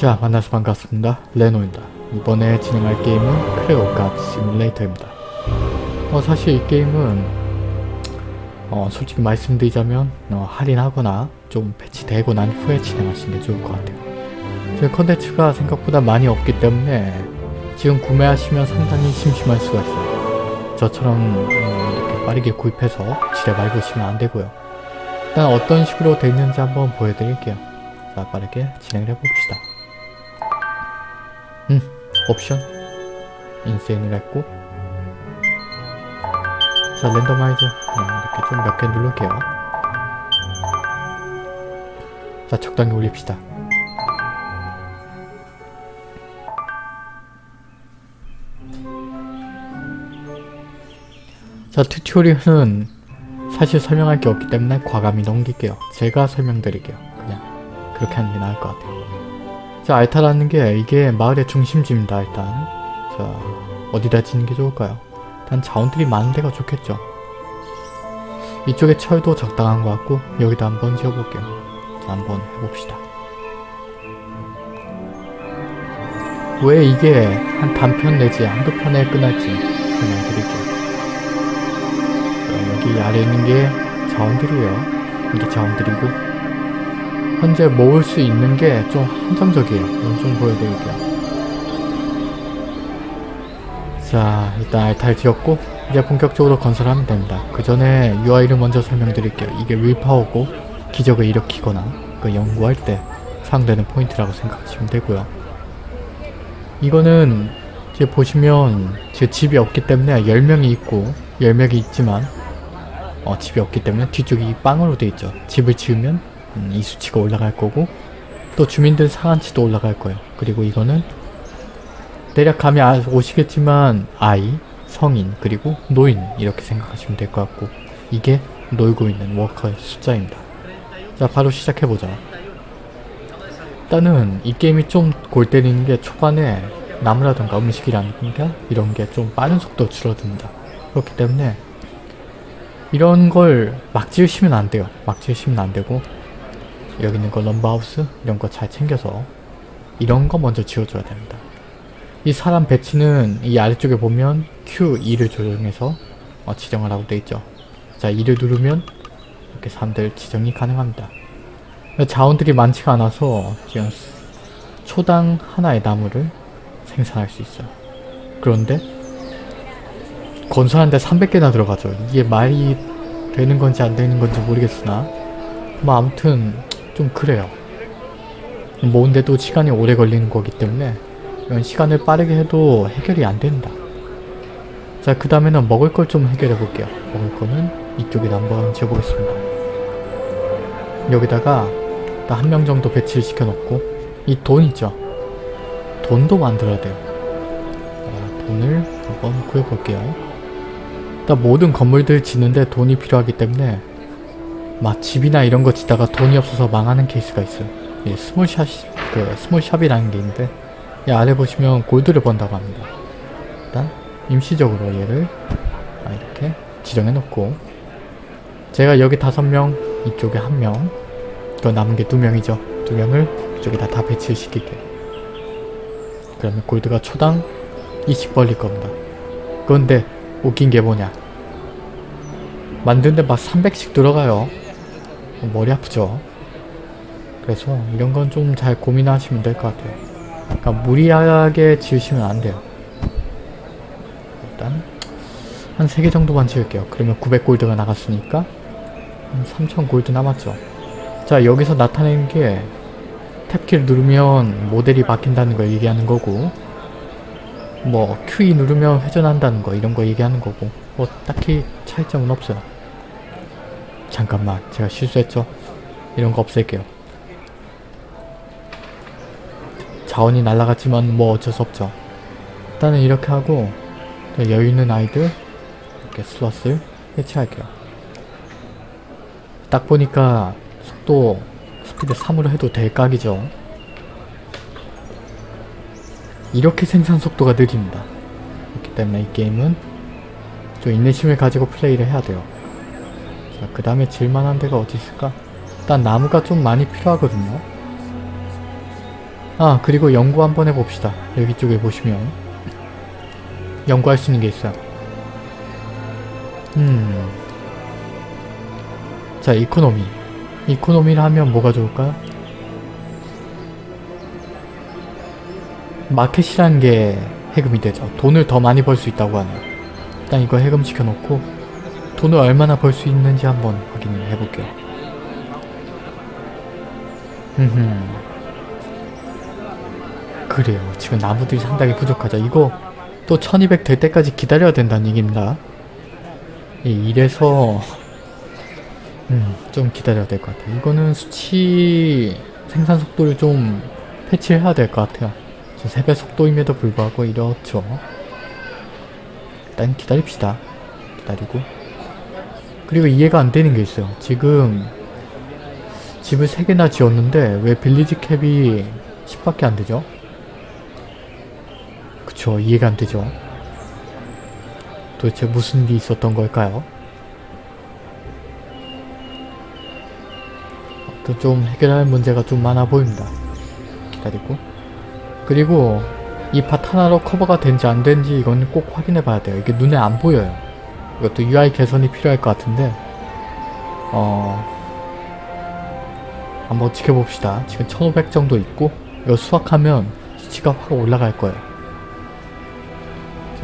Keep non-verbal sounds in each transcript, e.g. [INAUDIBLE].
자 만나서 반갑습니다. 레노입니다. 이번에 진행할 게임은 크레오 가드 시뮬레이터입니다. 어, 사실 이 게임은 어, 솔직히 말씀드리자면 어, 할인하거나 좀 패치되고 난 후에 진행하시는 게 좋을 것 같아요. 지금 컨텐츠가 생각보다 많이 없기 때문에 지금 구매하시면 상당히 심심할 수가 있어요. 저처럼 음, 이렇게 빠르게 구입해서 지뢰 밟으시면 안 되고요. 일단 어떤 식으로 되어 있는지 한번 보여드릴게요. 자 빠르게 진행을 해봅시다 음 옵션. insane을 했고. 자 randomize 네, 이렇게 좀 몇개 누를게요. 자 적당히 올립시다. 자 튜토리얼은 사실 설명할 게 없기 때문에 과감히 넘길게요. 제가 설명드릴게요. 그냥 그렇게 하는 게 나을 것 같아요 자 알타라는 게 이게 마을의 중심지입니다 일단. 자 어디다 짓는 게 좋을까요? 일단 자원들이 많은 데가 좋겠죠. 이쪽에 철도 적당한 것 같고 여기다 한번 지어볼게요. 자 한번 해봅시다. 왜 이게 한 단편 내지 한두 편에 끝날지 설명드릴게요. 자, 여기 아래에 있는 게 자원들이에요. 이게 자원들이고 현재 모을 수 있는 게 좀 한정적이에요. 좀 보여드릴게요. 자 일단 알타를 지었고 이제 본격적으로 건설하면 됩니다. 그 전에 UI를 먼저 설명드릴게요. 이게 윌파워고 기적을 일으키거나 그 연구할 때 사용되는 포인트라고 생각하시면 되고요. 이거는 이제 보시면 제 집이 없기 때문에 10명이 있고 10명이 있지만 어, 집이 없기 때문에 뒤쪽이 빵으로 되어 있죠. 집을 지으면 음, 이 수치가 올라갈 거고 또 주민들 상한치도 올라갈 거예요. 그리고 이거는 대략 감이 아, 오시겠지만 아이, 성인, 그리고 노인 이렇게 생각하시면 될 것 같고 이게 놀고 있는 워커의 숫자입니다. 자 바로 시작해보자. 일단은 이 게임이 좀 골 때리는 게 초반에 나무라던가 음식이라든가 이런 게 좀 빠른 속도로 줄어듭니다. 그렇기 때문에 이런 걸 막 지으시면 안 돼요. 막 지으시면 안 되고 여기 있는 거 럼버하우스 이런 거 잘 챙겨서 이런 거 먼저 지어줘야 됩니다. 이 사람 배치는 이 아래쪽에 보면 Q2를 조정해서 어, 지정을 하고 돼 있죠. 자 2를 누르면 이렇게 사람들 지정이 가능합니다. 자원들이 많지가 않아서 지금 초당 하나의 나무를 생산할 수 있어요. 그런데 건설하는데 300개나 들어가죠. 이게 말이 되는 건지 안 되는 건지 모르겠으나 뭐 아무튼 좀 그래요. 모은데도 시간이 오래 걸리는 거기 때문에 이런 시간을 빠르게 해도 해결이 안 된다. 자, 그 다음에는 먹을 걸 좀 해결해 볼게요. 먹을 거는 이쪽에 한번 지어보겠습니다. 여기다가 한 명 정도 배치를 시켜놓고 이 돈 있죠? 돈도 만들어야 돼요. 자, 돈을 한번 구해볼게요. 일단 모든 건물들 짓는데 돈이 필요하기 때문에 막 집이나 이런 거 짓다가 돈이 없어서 망하는 케이스가 있어요. 예, small shop, 그 small shop이라는 게 있는데 이 아래 보시면 골드를 번다고 합니다. 일단 임시적으로 얘를 아, 이렇게 지정해 놓고 제가 여기 다섯 명 이쪽에 한 명, 그 남은 게 두 명이죠. 두 명을 이쪽에다 다 배치를 시킬게요. 그러면 골드가 초당 20 벌릴 겁니다. 그런데 웃긴 게 뭐냐 만드는데 막 300씩 들어가요. 머리 아프죠? 그래서 이런 건 좀 잘 고민하시면 될 것 같아요. 그러니까 무리하게 지으시면 안 돼요. 일단 한 3개 정도만 지을게요. 그러면 900골드가 나갔으니까 3000골드 남았죠. 자 여기서 나타내는 게 탭키를 누르면 모델이 바뀐다는 걸 얘기하는 거고 뭐 Q2 누르면 회전한다는 거 이런 거 얘기하는 거고 뭐 딱히 차이점은 없어요. 잠깐만 제가 실수했죠? 이런 거 없앨게요. 자원이 날라갔지만 뭐 어쩔 수 없죠. 일단은 이렇게 하고 여유 있는 아이들 이렇게 슬롯을 해체할게요. 딱 보니까 속도 스피드 3으로 해도 될 각이죠. 이렇게 생산 속도가 느립니다. 그렇기 때문에 이 게임은 좀 인내심을 가지고 플레이를 해야 돼요. 자, 그 다음에 질만한 데가 어디 있을까? 일단 나무가 좀 많이 필요하거든요. 아 그리고 연구 한번 해봅시다. 여기 쪽에 보시면 연구할 수 있는 게 있어요. 음. 자 economy. economy를 하면 뭐가 좋을까요? 마켓이라는 게 해금이 되죠. 돈을 더 많이 벌 수 있다고 하네요. 일단 이거 해금 시켜 놓고 돈을 얼마나 벌 수 있는지 한번 확인을 해볼게요. 흠흠. 그래요. 지금 나무들이 상당히 부족하죠. 이거 또 1200 될 때까지 기다려야 된다는 얘기입니다. 예, 이래서 음, 좀 기다려야 될 것 같아요. 이거는 수치 생산 속도를 좀 패치를 해야 될 것 같아요. 지금 3배 속도임에도 불구하고 이렇죠. 일단 기다립시다. 기다리고 그리고 이해가 안 되는 게 있어요. 지금 집을 3개나 지었는데 왜 빌리지 캡이 10밖에 안 되죠? 그쵸 이해가 안 되죠. 도대체 무슨 일이 있었던 걸까요? 또 좀 해결할 문제가 좀 많아 보입니다. 기다리고 그리고 이 밭 하나로 커버가 된지 안 된지 이건 꼭 확인해 봐야 돼요. 이게 눈에 안 보여요. 이것도 UI 개선이 필요할 것 같은데 어... 한번 지켜봅시다. 지금 1500 정도 있고 이거 수확하면 수치가 확 올라갈 거예요.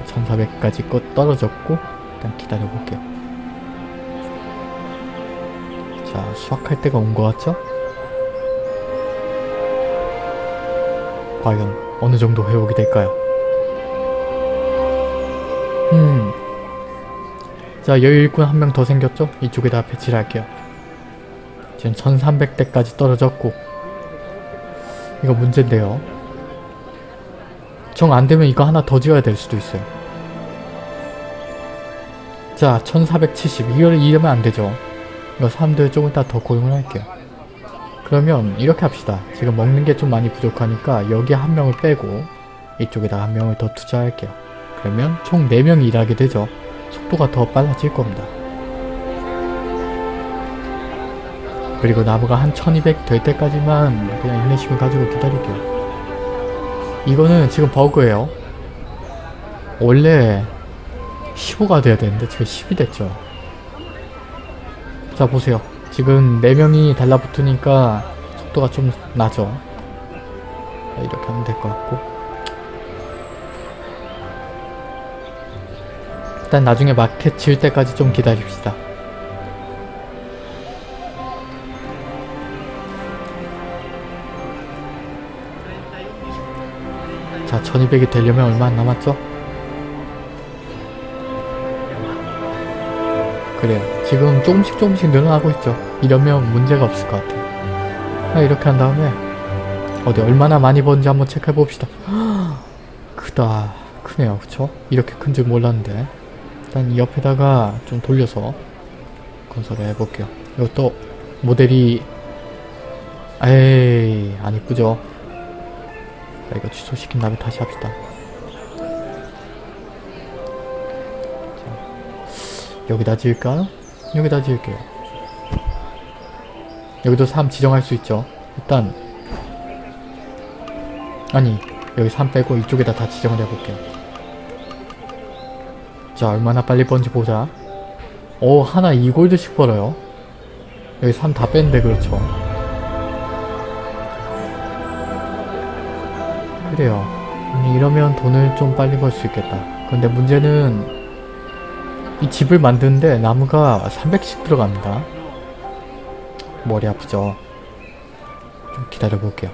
1400까지 껏 떨어졌고 일단 기다려볼게요. 자 수확할 때가 온 것 같죠? 과연 어느 정도 회복이 될까요? 자 여유 일꾼 한 명 더 생겼죠? 이쪽에다 배치를 할게요. 지금 1300대까지 떨어졌고 이거 문제인데요. 정 안되면 이거 하나 더 지어야 될 수도 있어요. 자 1470 이걸 이러면 안되죠. 이거 사람들 조금 이따 더 고용을 할게요. 그러면 이렇게 합시다. 지금 먹는 게 좀 많이 부족하니까 여기 한 명을 빼고 이쪽에다 한 명을 더 투자할게요. 그러면 총 4명이 일하게 되죠. 속도가 더 빨라질 겁니다. 그리고 나무가 한 1200 될 때까지만 그냥 인내심을 가지고 기다릴게요. 이거는 지금 버그예요. 원래 15가 돼야 되는데 지금 10이 됐죠. 자 보세요. 지금 4명이 달라붙으니까 속도가 좀 나죠. 자, 이렇게 하면 될 것 같고 일단 나중에 마켓 지을 때까지 좀 기다립시다. 자 1200이 되려면 얼마 안 남았죠? 그래요. 지금 조금씩 조금씩 늘어나고 있죠. 이러면 문제가 없을 것 같아요. 자, 이렇게 한 다음에 어디 얼마나 많이 버는지 한번 체크해 봅시다. [GASPS] 크다. 크네요. 그쵸? 이렇게 큰 줄 몰랐는데 일단 이 옆에다가 좀 돌려서 건설을 해볼게요. 이것도 모델이 에이 안 이쁘죠? 자 이거 취소시킨 다음에 다시 합시다. 여기다 지을까요? 여기다 지을게요. 여기도 3 지정할 수 있죠. 일단 아니 여기 3 빼고 이쪽에다 다 지정을 해볼게요. 자 얼마나 빨리 번지 보자. 오 하나 2골드씩 벌어요. 여기 3다 뺐는데 그렇죠. 그래요. 이러면 돈을 좀 빨리 벌 수 있겠다. 근데 문제는 이 집을 만드는데 나무가 300씩 들어갑니다. 머리 아프죠? 좀 기다려 볼게요.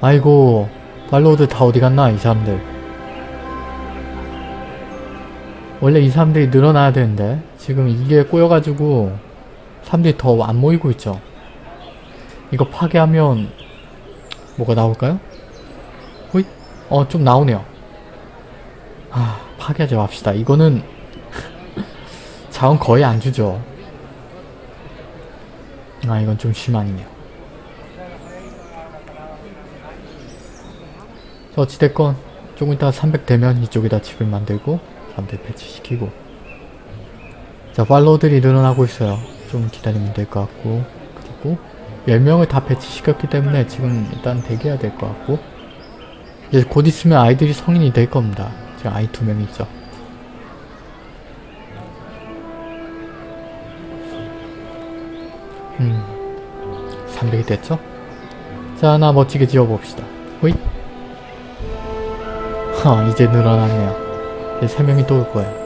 아이고 팔로우들 다 어디 갔나 이 사람들 원래 이 사람들이 늘어나야 되는데 지금 이게 꼬여가지고 사람들이 더 안 모이고 있죠 이거 파괴하면 뭐가 나올까요? 호잇? 어, 좀 나오네요. 아, 파괴하지 맙시다. 이거는 [LAUGHS] 자원 거의 안 주죠. 아, 이건 좀 심하네요. 어찌됐건 조금 이따 300 되면 이쪽에다 집을 만들고 사람들 배치시키고 자, 팔로우들이 늘어나고 있어요. 좀 기다리면 될 것 같고 그리고 10명을 다 배치시켰기 때문에 지금 일단 대기해야 될 것 같고 이제 곧 있으면 아이들이 성인이 될 겁니다. 지금 아이 두 명 있죠. 음, 300이 됐죠? 자, 하나 멋지게 지어봅시다. 호잇! 하, 이제 늘어났네요. 이제 3명이 또 올 거예요.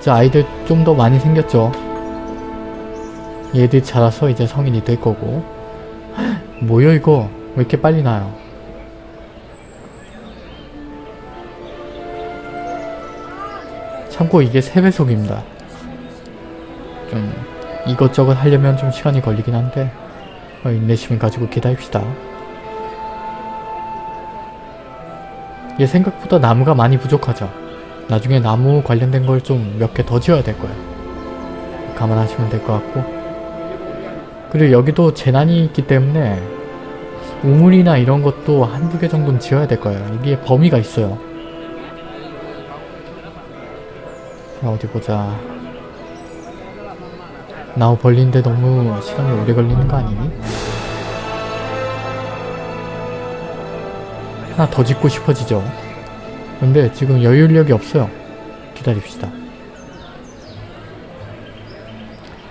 자, 아이들 좀 더 많이 생겼죠? 얘들 자라서 이제 성인이 될 거고. [LAUGHS] 뭐야 이거? 왜 이렇게 빨리 나요? 참고 이게 3배속입니다. 좀 이것저것 하려면 좀 시간이 걸리긴 한데 어, 인내심을 가지고 기다립시다. 얘 생각보다 나무가 많이 부족하죠. 나중에 나무 관련된 걸 좀 몇 개 더 지어야 될 거예요. 감안하시면 될 것 같고 그리고 여기도 재난이 있기 때문에 우물이나 이런 것도 한두 개 정도는 지어야 될 거예요. 이게 범위가 있어요. 자, 어디 보자. 나무 벌리는데 너무 시간이 오래 걸리는 거 아니니? 하나 더 짓고 싶어지죠. 근데 지금 여유력이 없어요. 기다립시다.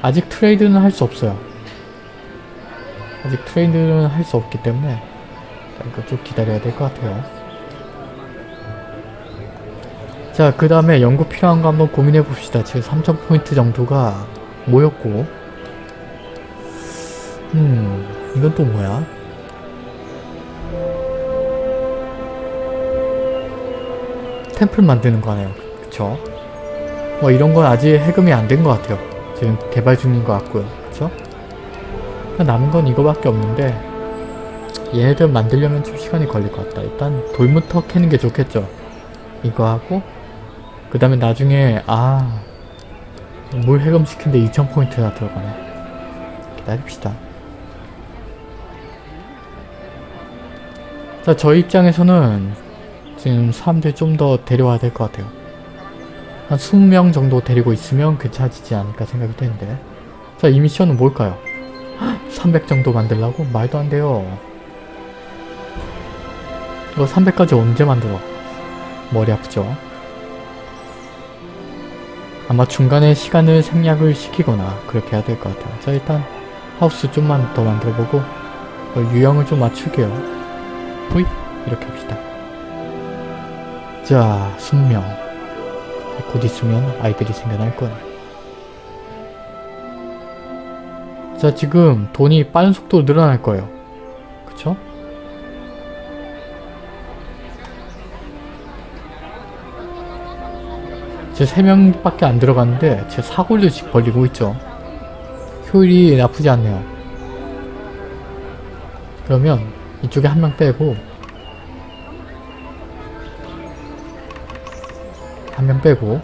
아직 trade는 할 수 없어요. 아직 trade는 할 수 없기 때문에 이거 좀 기다려야 될 것 같아요. 자, 그 다음에 연구 필요한 거 한번 고민해 봅시다. 지금 3000포인트 정도가 모였고 음, 이건 또 뭐야? 템플 만드는 거 하네요. 그쵸? 뭐 이런 건 아직 해금이 안 된 것 같아요. 지금 개발 중인 것 같고요. 그쵸? 남은 건 이거밖에 없는데 얘네들 만들려면 좀 시간이 걸릴 것 같다. 일단 돌부터 캐는 게 좋겠죠. 이거 하고 그 다음에 나중에 아... 물 해금시킨데 2000포인트나 들어가네. 기다립시다. 자, 저 입장에서는 지금 사람들 좀 더 데려와야 될 것 같아요. 한 20명 정도 데리고 있으면 괜찮아지지 않을까 생각이 되는데 자, 이 미션은 뭘까요? [GASPS] 300 정도 만들라고? 말도 안 돼요. 이거 300까지 언제 만들어? 머리 아프죠? 아마 중간에 시간을 생략을 시키거나 그렇게 해야 될 것 같아요. 자 일단 하우스 좀만 더 만들어보고 어, 유형을 좀 맞출게요. 호잇! 이렇게 합시다. 자, 숙명. 곧 있으면 아이들이 생겨날 거야. 자, 지금 돈이 빠른 속도로 늘어날 거예요. 그쵸? 제 3명밖에 안 들어갔는데 제 사골들씩 벌리고 있죠. 효율이 나쁘지 않네요. 그러면 이쪽에 한 명 빼고 한명 빼고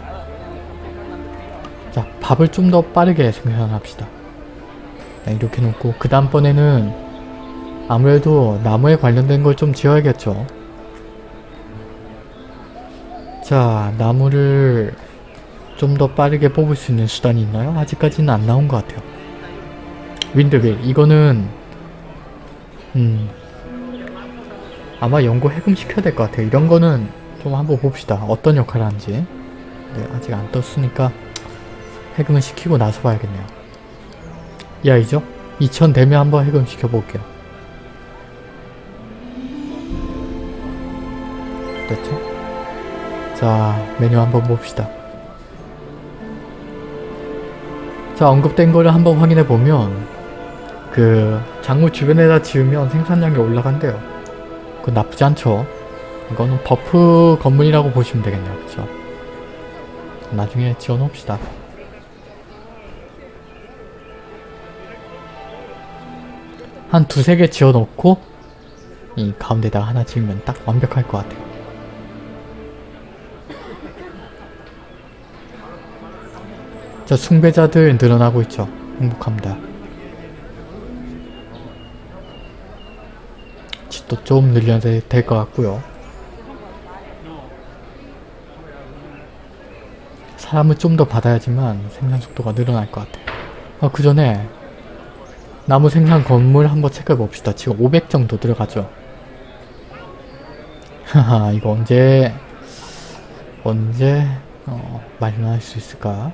자 밥을 좀 더 빠르게 생산합시다. 네, 이렇게 놓고 그 다음번에는 아무래도 나무에 관련된 걸 좀 지어야겠죠. 자 나무를 좀 더 빠르게 뽑을 수 있는 수단이 있나요? 아직까지는 안 나온 것 같아요. 윈드빌 이거는 음 아마 연구 해금시켜야 될 것 같아요. 이런 거는 좀 한번 봅시다. 어떤 역할을 하는지 네, 아직 안 떴으니까 해금을 시키고 나서 봐야겠네요. 이 아이죠? 2000 되면 한번 해금 시켜볼게요. 됐죠? 자 메뉴 한번 봅시다. 자 unlock된 거를 한번 확인해 보면 그 작물 주변에다 지으면 생산량이 올라간대요. 그건 나쁘지 않죠. 이거는 buff 건물이라고 보시면 되겠네요. 그쵸? 나중에 지어놓읍시다. 한 두세 개 지어놓고 이 가운데다가 하나 지으면 딱 완벽할 것 같아요. 자, 숭배자들 늘어나고 있죠. 행복합니다. 집도 좀 늘려야 될 것 같고요. 사람을 좀 더 받아야지만 생산 속도가 늘어날 것 같아요. 아, 그 전에 나무 생산 건물 한번 체크해 봅시다. 지금 500 정도 들어가죠. 하하 이거 언제 언제 어, 마련할 수 있을까?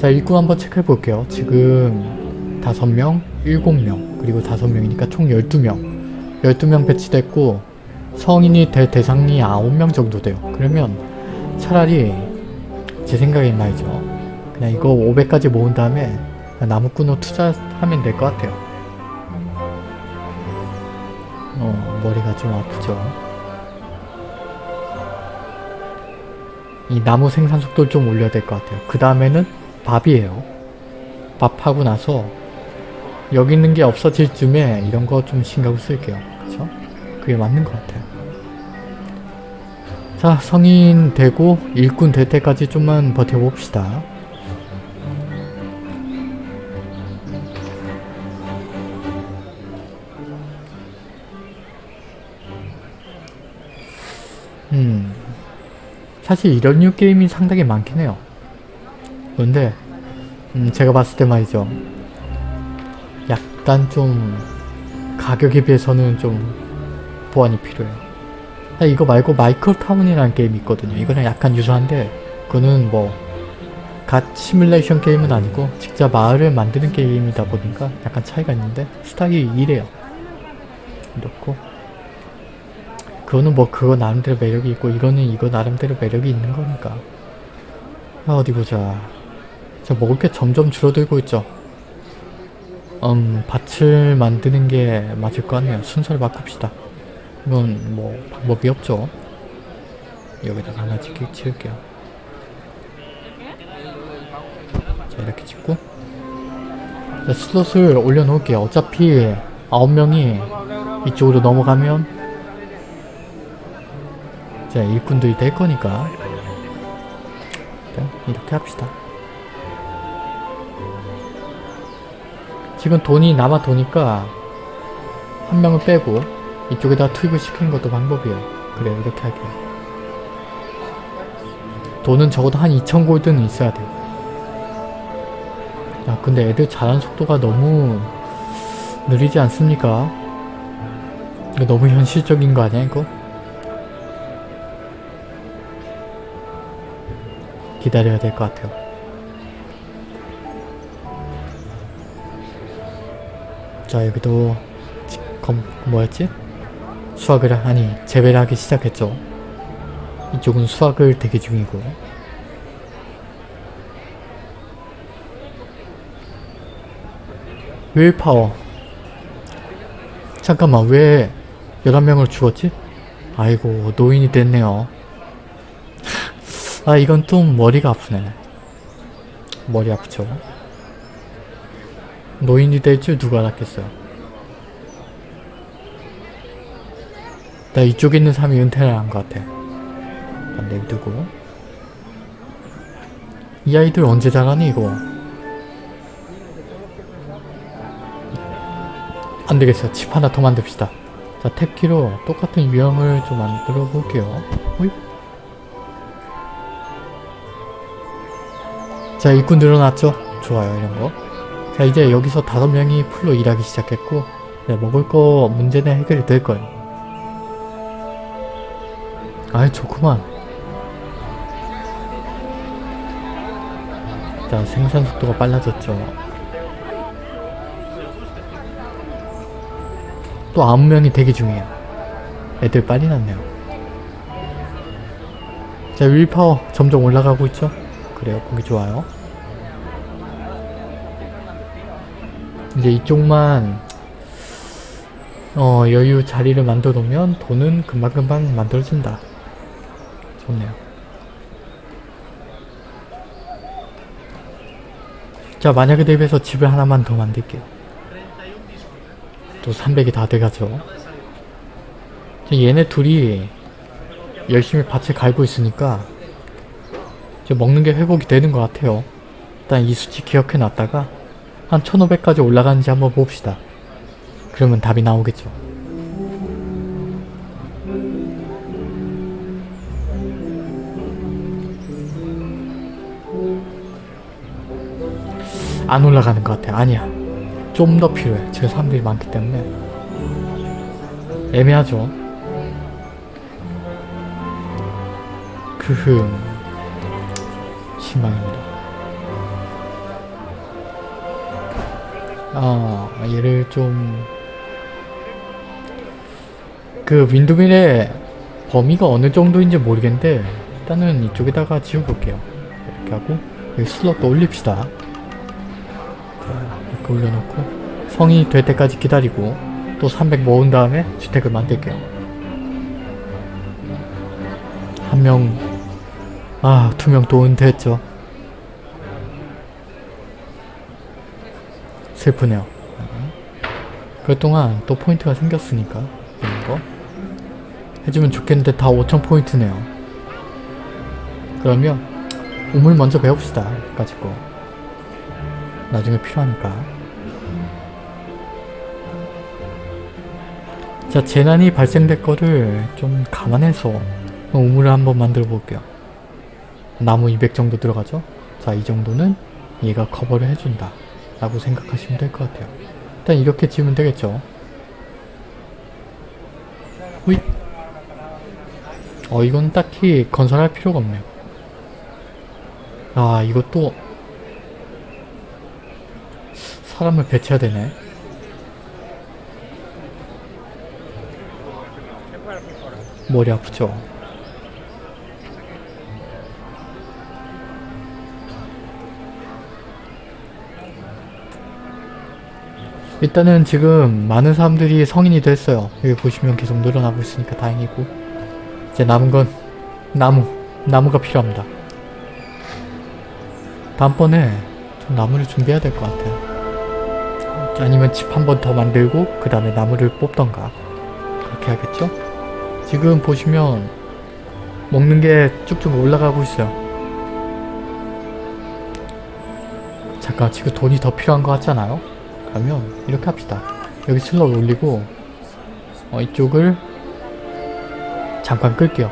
자 일꾼 한번 체크해 볼게요. 지금 5명, 7명, 그리고 5명이니까 총 12명 12명 배치됐고 성인이 될 대상이 9명 정도 돼요. 그러면 차라리 제 생각엔 말이죠. 그냥 이거 500까지 모은 다음에 나무꾼으로 투자하면 될 것 같아요. 어, 머리가 좀 아프죠. 이 나무 생산 속도를 좀 올려야 될 것 같아요. 그 다음에는 밥이에요. 밥하고 나서 여기 있는 게 없어질 쯤에 이런 거 좀 신경을 쓸게요. 그쵸? 그게 맞는 것 같아요. 자, 성인 되고 일꾼 될 때까지 좀만 버텨봅시다. 음, 사실 이런 류 게임이 상당히 많긴 해요. 그런데 음, 제가 봤을 때 말이죠. 약간 좀 가격에 비해서는 좀 보완이 필요해요. 아, 이거 말고 마이클 타운이라는 게임이 있거든요. 이거는 약간 유사한데 그거는 뭐 갓 시뮬레이션 게임은 아니고 직접 마을을 만드는 게임이다 보니까 약간 차이가 있는데 스타일이 이래요. 이렇고. 그거는 뭐 그거 나름대로 매력이 있고 이거는 이거 나름대로 매력이 있는 거니까. 아, 어디 보자. 저 먹을 게 점점 줄어들고 있죠. 음 밭을 만드는 게 맞을 것 같네요. 순서를 바꿉시다 이건 뭐 방법이 없죠. 여기다가 하나 짓기 지을게요. 자 이렇게 짓고. 자, 슬롯을 올려놓을게요. 어차피 9명이 이쪽으로 넘어가면 자 일꾼들이 될 거니까. 이렇게 합시다. 지금 돈이 남아 도니까 한 명을 빼고 이쪽에다 투입을 시키는 것도 방법이에요 그래 이렇게 할게요 돈은 적어도 한 2000골드는 있어야 돼요 야 근데 애들 자란 속도가 너무 느리지 않습니까? 이거 너무 현실적인 거 아니야 이거? 기다려야 될 것 같아요. 자 여기도 지- 검 뭐였지? 수학을 아니 재배를 하기 시작했죠. 이쪽은 수학을 대기 중이고 윌파워 잠깐만 왜 11명을 죽었지? 아이고 노인이 됐네요. 아 이건 좀 머리가 아프네 머리 아프죠 노인이 될 줄 누가 알았겠어요 나 이쪽에 있는 사람이 은퇴를 한 것 같아. 내두고. 이 아이들 언제 자라니 이거? 안되겠어. 칩 하나 더 만듭시다. 자 탭키로 똑같은 유형을 좀 만들어 볼게요. 자 일꾼 늘어났죠? 좋아요 이런거. 자 이제 여기서 다섯 명이 풀로 일하기 시작했고 네, 먹을 거 문제는 해결이 될 거예요 아이 좋구만. 자 생산 속도가 빨라졌죠. 또 명이 대기 중이에요. 애들 빨리 났네요. 자 윌파워 점점 올라가고 있죠? 그래요. 보기 좋아요. 이제 이쪽만 어 여유 자리를 만들어 놓으면 돈은 금방금방 만들어진다 좋네요. 자 만약에 대비해서 집을 하나만 더 만들게요. 또 300이 다 돼가죠. 얘네 둘이 열심히 밭을 갈고 있으니까 이제 먹는 게 회복이 되는 것 같아요. 일단 이 수치 기억해 놨다가 한 1500까지 올라가는지 한번 봅시다. 그러면 답이 나오겠죠 안 올라가는 것 같아. 아니야. 좀 더 필요해. 지금 사람들이 많기 때문에. 애매하죠. 크흠. 실망입니다. 아, 얘를 좀... 그 윈드밀의 범위가 어느 정도인지 모르겠는데 일단은 이쪽에다가 지워볼게요. 이렇게 하고 슬롯도 올립시다. 자, 이렇게 올려놓고 성인이 될 때까지 기다리고 또 300 모은 다음에 주택을 만들게요. 한 명, 아, 두 명 또 은퇴했죠. 슬프네요. 그동안 또 포인트가 생겼으니까 이런 거 해주면 좋겠는데 다 5천 포인트네요. 그러면 우물 먼저 배웁시다. 거. 나중에 필요하니까. 자, 재난이 발생될 거를 좀 감안해서 우물을 한번 만들어 볼게요. 나무 200 정도 들어가죠? 자, 이 정도는 얘가 커버를 해준다. 라고 생각하시면 될 것 같아요. 일단 이렇게 지으면 되겠죠? 후잇! 어, 이건 딱히 건설할 필요가 없네요. 아, 이것도 사람을 배치해야 되네. 머리 아프죠? 일단은 지금 많은 사람들이 성인이 됐어요. 여기 보시면 계속 늘어나고 있으니까 다행이고 이제 남은 건 나무, 나무가 필요합니다. 다음번에 좀 나무를 준비해야 될 것 같아요. 아니면 집 한 번 더 만들고 그 다음에 나무를 뽑던가 그렇게 하겠죠? 지금 보시면 먹는 게 쭉쭉 올라가고 있어요. 잠깐 지금 돈이 더 필요한 것 같잖아요? 그러면 이렇게 합시다. 여기 슬롯 올리고 어, 이쪽을 잠깐 끌게요.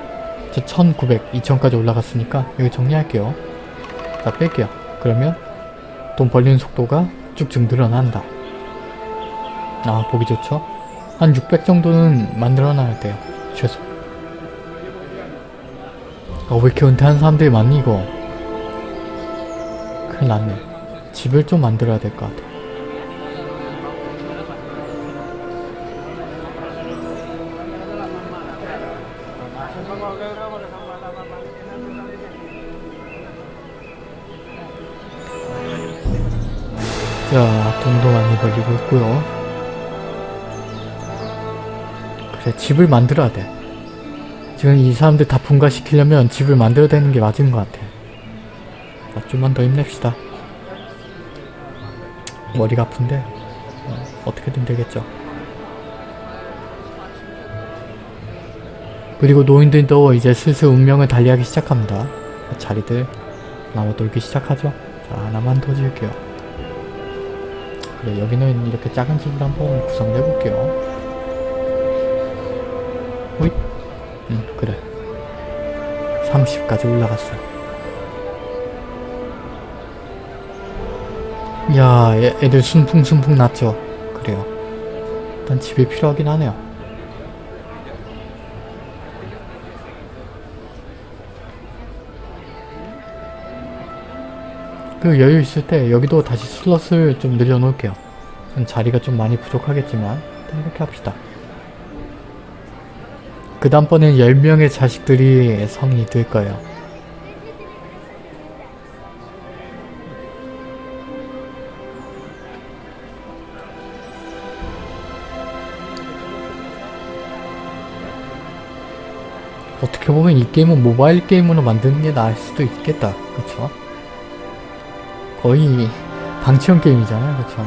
저 1900, 2000까지 올라갔으니까 여기 정리할게요. 자 뺄게요. 그러면 돈 벌리는 속도가 쭉쭉 늘어난다. 아 보기 좋죠? 한 600 정도는 만들어놔야 돼요. 최소. 아, 왜 이렇게 은퇴한 사람들이 많니 이거? 큰일 났네. 집을 좀 만들어야 될 것 같아. 자, 돈도 많이 벌리고 있고요. 그래, 집을 만들어야 돼. 지금 이 사람들 다 분가시키려면 집을 만들어야 되는 게 맞은 것 같아. 자, 좀만 더 힘냅시다. 머리가 아픈데 어, 어떻게든 되겠죠. 그리고 노인들도 이제 슬슬 운명을 달리하기 시작합니다. 자리들 나와 놀기 시작하죠. 자, 하나만 더 지을게요. 그래, 여기는 이렇게 작은 집을 한번 구성해 볼게요. 호잇. 응, 그래. 30까지 올라갔어. 야, 애, 애들 순풍순풍 났죠? 그래요. 일단 집이 필요하긴 하네요. 그 여유 있을 때 여기도 다시 슬롯을 좀 늘려놓을게요. 자리가 좀 많이 부족하겠지만 이렇게 합시다. 그 다음번엔 10명의 자식들이 성인이 될 거예요. 어떻게 보면 이 게임은 모바일 게임으로 만드는 게 나을 수도 있겠다. 그쵸? 거의 방치형 게임이잖아요. 그쵸?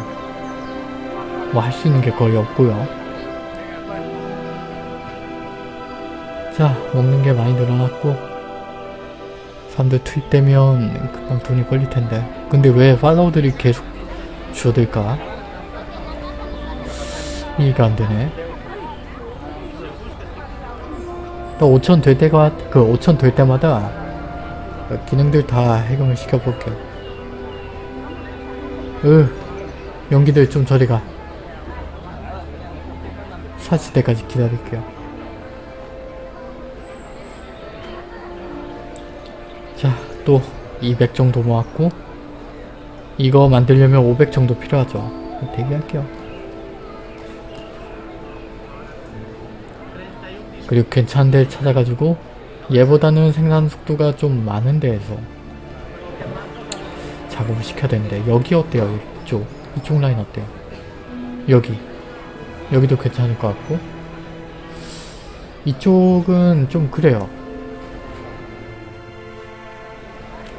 뭐 할 수 있는 게 거의 없고요. 자, 먹는 게 많이 늘어났고 사람들 투입되면 금방 돈이 걸릴 텐데 근데 왜 팔로우들이 계속 줄어들까? 이해가 안 되네. 또 5천 될 때가 그 5천 될 때마다 그 기능들 다 해금을 시켜볼게요. 으 연기들 좀 저리가 사실 때까지 기다릴게요 또 200 정도 모았고 이거 만들려면 500 정도 필요하죠. 대기할게요. 그리고 괜찮은 데를 찾아가지고 얘보다는 생산 속도가 좀 많은 데에서 작업을 시켜야 되는데 여기 어때요? 이쪽 이쪽 라인 어때요? 여기. 여기도 괜찮을 것 같고. 이쪽은 좀 그래요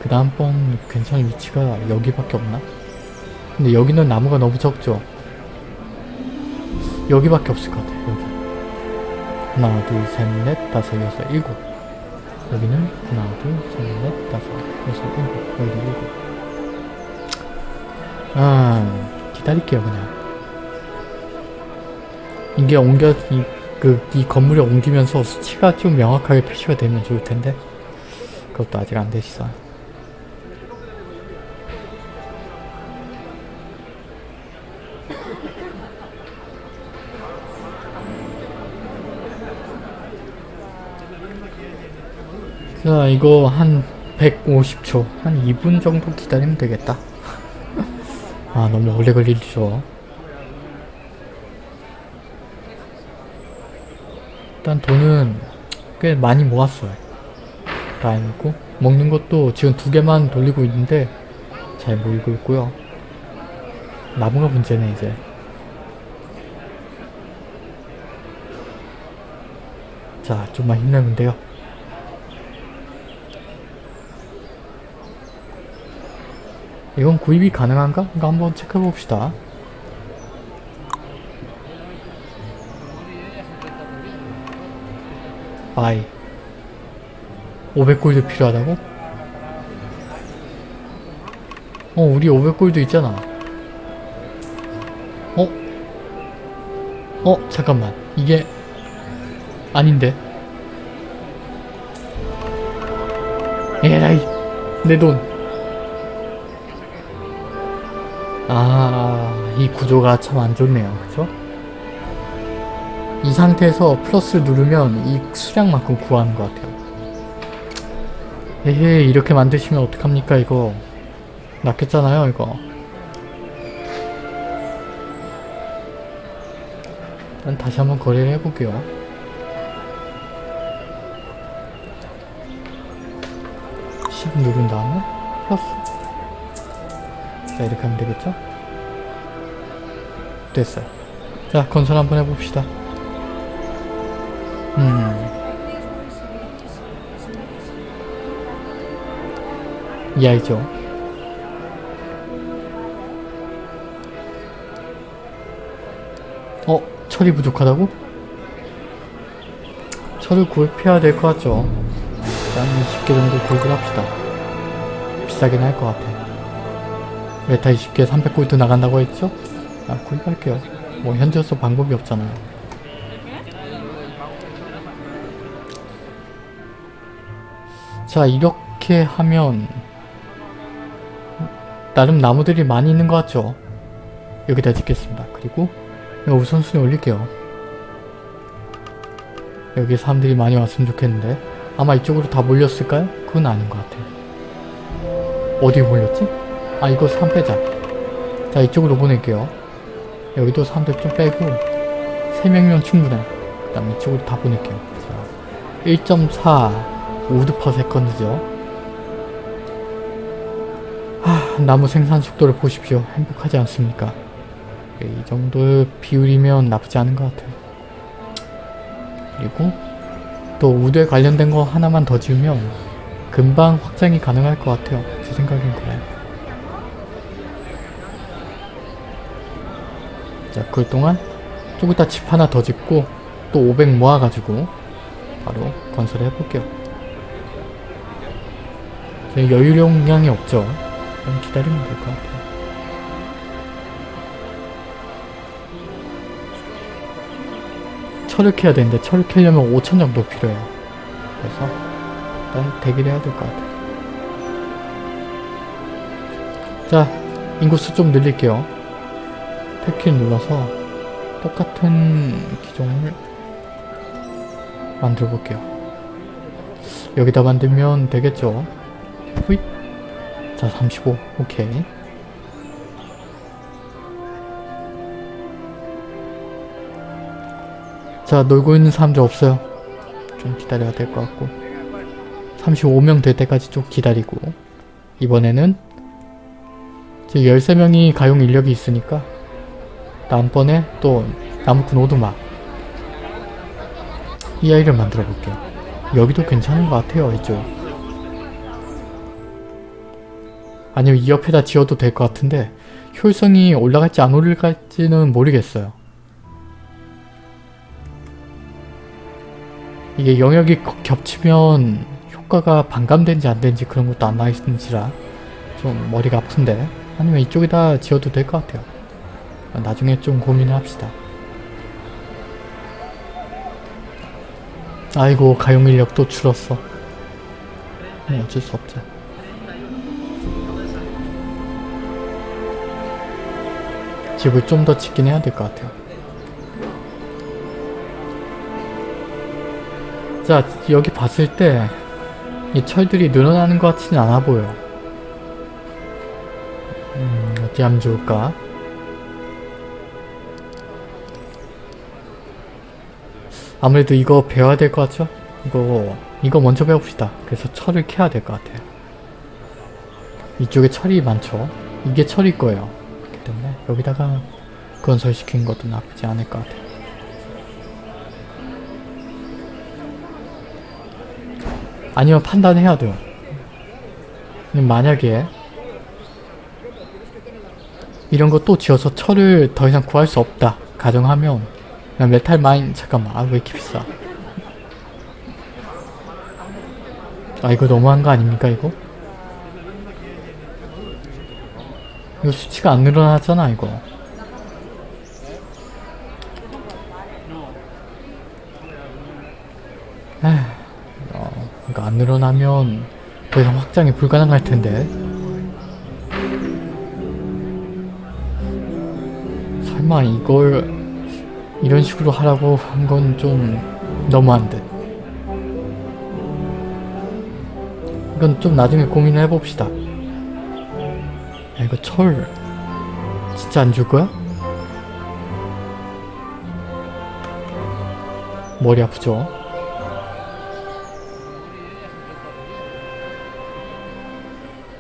그 다음번 괜찮은 위치가 여기밖에 없나? 근데 여기는 나무가 너무 적죠? 여기밖에 없을 것 같아요 여기. 하나 둘 셋 넷 다섯 여섯 일곱. 여기는 하나 둘 셋 넷 다섯 여섯 일곱. 여기 일곱. 아 기다릴게요 그냥. 이게 옮겨 이, 그, 이 건물에 옮기면서 수치가 좀 명확하게 표시가 되면 좋을 텐데. 그것도 아직 안 됐어 자 이거 한 150초 한 2분 정도 기다리면 되겠다. [LAUGHS] 아 너무 오래 걸리죠 일단 돈은 꽤 많이 모았어요. 다행이고. 먹는 것도 지금 두 개만 돌리고 있는데 잘 모이고 있고요. 나무가 문제네 이제. 자 좀만 힘내면 돼요 이건 구입이 가능한가? 이거 한번 체크해 봅시다. 바이 500골드 필요하다고? 어 우리 500골드 있잖아 어? 어 잠깐만 이게 아닌데 에라이 내돈 아, 이 구조가 참 안 좋네요. 그죠? 이 상태에서 플러스 누르면 이 수량만큼 구하는 것 같아요. 에헤, 이렇게 만드시면 어떡합니까, 이거. 낚였잖아요, 이거. 일단 다시 한번 거래를 해볼게요. (10) 누른 다음에 플러스 자 이렇게 하면 되겠죠? 됐어요. 자 건설 한번 해봅시다. 음. 이 아이죠. 어? 철이 부족하다고? 철을 구입해야 될 것 같죠? 일단 20개 정도 구입을 합시다. 비싸긴 할 것 같아. 메타 20개 300골드 나간다고 했죠? 아 구입할게요. 뭐 현재로서 방법이 없잖아요. 자 이렇게 하면 나름 나무들이 많이 있는 것 같죠? 여기다 짓겠습니다. 그리고 우선순위 올릴게요. 여기 사람들이 많이 왔으면 좋겠는데 아마 이쪽으로 다 몰렸을까요? 그건 아닌 것 같아요. 어디 몰렸지? 아 이거 3 빼자. 자 이쪽으로 보낼게요. 여기도 사람들 좀 빼고 3명이면 충분해. 그 다음 이쪽으로 다 보낼게요. 자, 1.4 wood per second죠. 하, 나무 생산 속도를 보십시오. 행복하지 않습니까? 예, 이 정도 비율이면 나쁘지 않은 것 같아요. 그리고 또 wood에 관련된 거 하나만 더 지으면 금방 확장이 가능할 것 같아요. 제 생각엔 그래요. 자, 그 동안 좀 이따 집 하나 더 짓고 또 500 모아가지고 바로 건설을 해볼게요. 여유용량이 없죠. 좀 기다리면 될 것 같아요. 철을 캐야 되는데 철을 캐려면 5천 정도 필요해요. 그래서 일단 대기를 해야 될 것 같아요. 자, 인구수 좀 늘릴게요. 탭키 눌러서 똑같은 기종을 만들어 볼게요. 여기다 만들면 되겠죠? 후잇. 자, 35. 오케이. 자, 놀고 있는 사람들 없어요. 좀 기다려야 될 것 같고. 35명 될 때까지 좀 기다리고. 이번에는 지금 13명이 가용 인력이 있으니까 다음번에 또 나무꾼 오두막 이 아이를 만들어 볼게요. 여기도 괜찮은 것 같아요, 이쪽. 아니면 이 옆에다 지어도 될 것 같은데 효율성이 올라갈지 안 올라갈지는 모르겠어요. 이게 영역이 거- 겹치면 효과가 반감된지 안 되는지 그런 것도 안 나있는지라 좀 머리가 아픈데 아니면 이쪽에다 지어도 될 것 같아요. 나중에 좀 고민을 합시다. 아이고 가용 인력 또 줄었어. 뭐 어쩔 수 없죠. 집을 좀 더 짓긴 해야 될 것 같아요. 자 여기 봤을 때 이 철들이 늘어나는 것 같지는 않아 보여. 음 어디 하면 좋을까? 아무래도 이거 배워야 될 것 같죠? 이거 이거 먼저 배웁시다. 그래서 철을 캐야 될 것 같아요. 이쪽에 철이 많죠? 이게 철일 거예요. 그렇기 때문에 여기다가 건설시킨 것도 나쁘지 않을 것 같아요. 아니면 판단해야 돼요. 만약에 이런 거 또 지어서 철을 더 이상 구할 수 없다 가정하면 그냥 메탈 마인 잠깐만. 아 왜 이렇게 비싸? 아 이거 너무한 거 아닙니까 이거? 이거 수치가 안 늘어나잖아 이거. 에휴 어, 이거 안 늘어나면 더 이상 확장이 불가능할 텐데. 설마 이걸 이런 식으로 하라고 한 건 좀 너무한 듯. 이건 좀 나중에 고민을 해봅시다. 야, 이거 철 진짜 안 줄 거야? 머리 아프죠?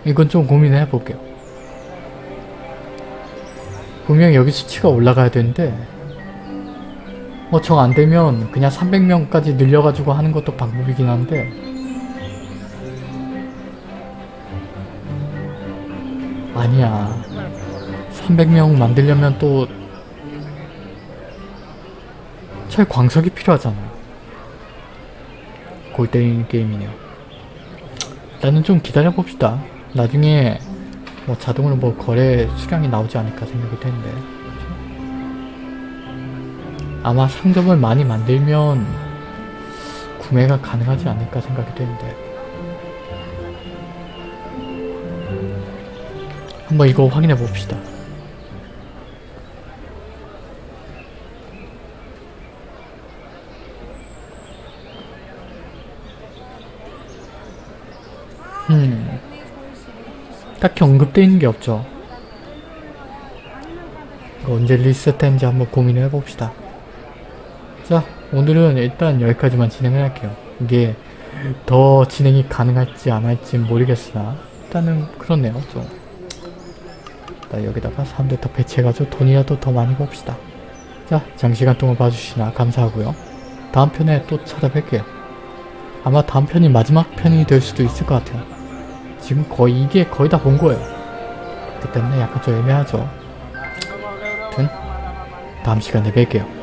이건 좀 고민을 해볼게요. 분명히 여기 수치가 올라가야 되는데 뭐 정 안되면 그냥 300명까지 늘려가지고 하는 것도 방법이긴 한데. 아니야. 300명 만들려면 또 철광석이 필요하잖아. 골 때리는 게임이네요 일단은 좀 기다려봅시다. 나중에 뭐 자동으로 뭐 거래 수량이 나오지 않을까 생각이 되는데 아마 상점을 많이 만들면 구매가 가능하지 않을까 생각이 되는데 한번 이거 확인해 봅시다. 음, 딱히 언급되어 있는 게 없죠. 언제 리셋했는지 한번 고민을 해봅시다. 자, 오늘은 일단 여기까지만 진행을 할게요. 이게 더 진행이 가능할지 안 할지 모르겠으나 일단은 그렇네요, 좀. 나 여기다가 사람들 더 배치해가지고 돈이라도 더 많이 봅시다. 자, 장시간 동안 봐주시나 감사하고요. 다음 편에 또 찾아뵐게요. 아마 다음 편이 마지막 편이 될 수도 있을 것 같아요. 지금 거의 이게 거의 다 본 거예요. 그렇기 때문에 약간 좀 애매하죠. 다음 시간에 뵐게요.